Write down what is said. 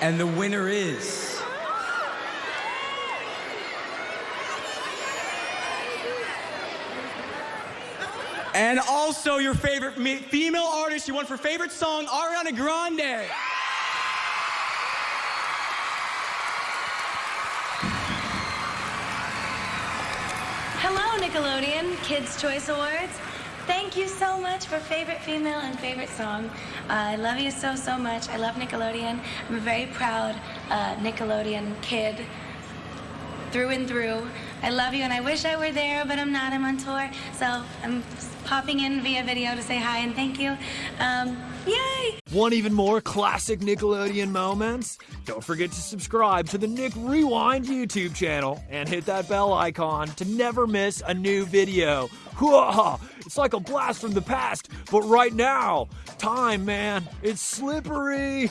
And the winner is. And also your favorite female artist you won for favorite song, Ariana Grande. Hello, Nickelodeon Kids' Choice Awards. Thank you so much for favorite female and favorite song. Uh, I love you so, so much. I love Nickelodeon. I'm a very proud uh, Nickelodeon kid through and through. I love you, and I wish I were there, but I'm not. I'm on tour, so I'm popping in via video to say hi and thank you. Um, yay! Want even more classic Nickelodeon moments? Don't forget to subscribe to the Nick Rewind YouTube channel and hit that bell icon to never miss a new video. It's like a blast from the past, but right now, time, man, it's slippery.